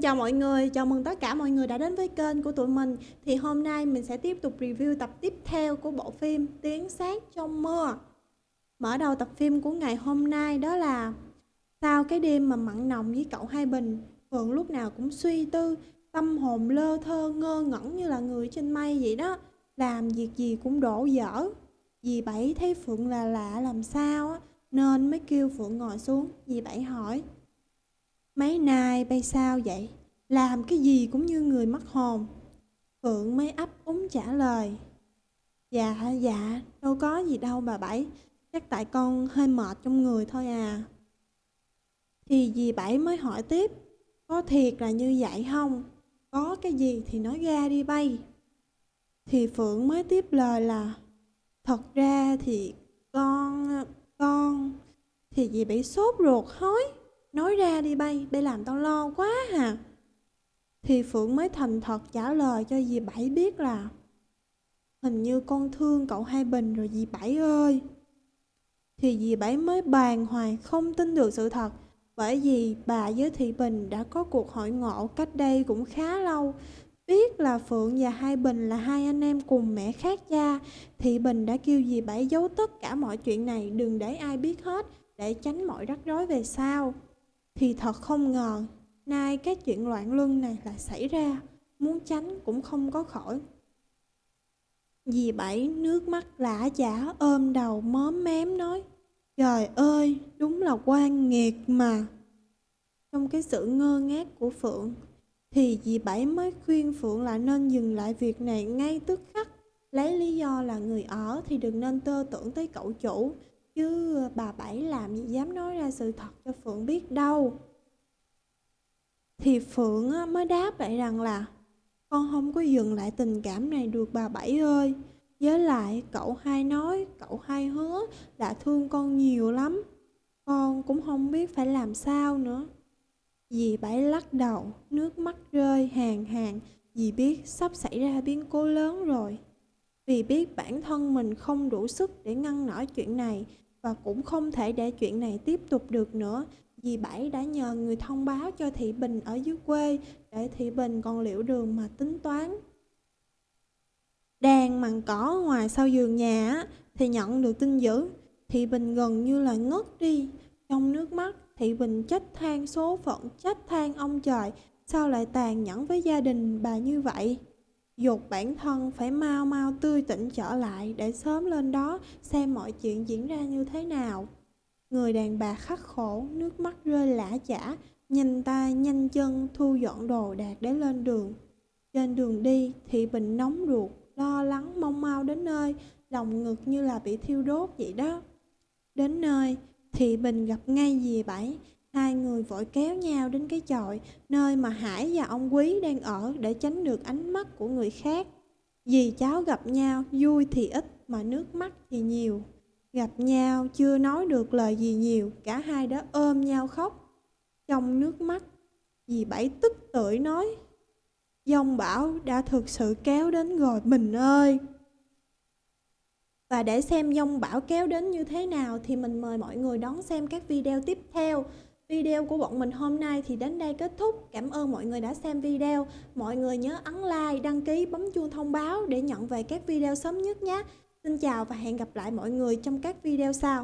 Xin chào mọi người, chào mừng tất cả mọi người đã đến với kênh của tụi mình. Thì hôm nay mình sẽ tiếp tục review tập tiếp theo của bộ phim Tiếng sát trong mưa Mở đầu tập phim của ngày hôm nay đó là Sau cái đêm mà mặn nồng với cậu Hai Bình Phượng lúc nào cũng suy tư, tâm hồn lơ thơ ngơ ngẩn như là người trên mây vậy đó. Làm việc gì cũng đổ dở. Dì Bảy thấy Phượng là lạ làm sao á Nên mới kêu Phượng ngồi xuống. Dì Bảy hỏi Mấy nay bay sao vậy? Làm cái gì cũng như người mất hồn. Phượng mới ấp úng trả lời. Dạ, dạ, đâu có gì đâu bà Bảy. Chắc tại con hơi mệt trong người thôi à. Thì dì Bảy mới hỏi tiếp. Có thiệt là như vậy không? Có cái gì thì nói ra đi bay. Thì Phượng mới tiếp lời là Thật ra thì con... con... Thì dì Bảy sốt ruột hói. Nói ra đi bay, bay làm tao lo quá hà. Thì Phượng mới thành thật trả lời cho dì Bảy biết là Hình như con thương cậu Hai Bình rồi dì Bảy ơi. Thì dì Bảy mới bàn hoàng không tin được sự thật bởi vì bà với Thị Bình đã có cuộc hội ngộ cách đây cũng khá lâu. Biết là Phượng và Hai Bình là hai anh em cùng mẹ khác cha, Thị Bình đã kêu dì Bảy giấu tất cả mọi chuyện này đừng để ai biết hết để tránh mọi rắc rối về sau. Thì thật không ngờ, nay cái chuyện loạn luân này lại xảy ra, muốn tránh cũng không có khỏi. Dì Bảy nước mắt lã chả ôm đầu móm mém nói, Trời ơi, đúng là quan nghiệt mà. Trong cái sự ngơ ngác của Phượng, thì dì Bảy mới khuyên Phượng là nên dừng lại việc này ngay tức khắc. Lấy lý do là người ở thì đừng nên tơ tưởng tới cậu chủ, Chứ bà Bảy làm gì dám nói ra sự thật cho Phượng biết đâu. Thì Phượng mới đáp lại rằng là Con không có dừng lại tình cảm này được bà Bảy ơi. Với lại cậu hai nói, cậu hai hứa đã thương con nhiều lắm. Con cũng không biết phải làm sao nữa. Dì Bảy lắc đầu, nước mắt rơi hàng hàng Dì biết sắp xảy ra biến cố lớn rồi. Vì biết bản thân mình không đủ sức để ngăn nổi chuyện này và cũng không thể để chuyện này tiếp tục được nữa. Dì Bảy đã nhờ người thông báo cho Thị Bình ở dưới quê để Thị Bình còn liệu đường mà tính toán. Đang mằng cỏ ngoài sau giường nhà thì nhận được tin dữ. Thị Bình gần như là ngất đi. Trong nước mắt, Thị Bình trách than số phận, trách than ông trời. Sao lại tàn nhẫn với gia đình bà như vậy? Dục bản thân phải mau mau tươi tỉnh trở lại để sớm lên đó xem mọi chuyện diễn ra như thế nào. Người đàn bà khắc khổ, nước mắt rơi lã chả, nhanh tay nhanh chân thu dọn đồ đạc để lên đường. Trên đường đi, Thị Bình nóng ruột, lo lắng mong mau đến nơi, lòng ngực như là bị thiêu đốt vậy đó. Đến nơi, Thị Bình gặp ngay dì Bảy, Hai người vội kéo nhau đến cái chòi, nơi mà Hải và ông Quý đang ở để tránh được ánh mắt của người khác. Dì cháu gặp nhau, vui thì ít mà nước mắt thì nhiều. Gặp nhau chưa nói được lời gì nhiều, cả hai đã ôm nhau khóc. Trong nước mắt, dì Bảy tức tưởi nói, Dông bão đã thực sự kéo đến rồi mình ơi. Và để xem dông bão kéo đến như thế nào thì mình mời mọi người đón xem các video tiếp theo. Video của bọn mình hôm nay thì đến đây kết thúc. Cảm ơn mọi người đã xem video. Mọi người nhớ ấn like, đăng ký, bấm chuông thông báo để nhận về các video sớm nhất nhé. Xin chào và hẹn gặp lại mọi người trong các video sau.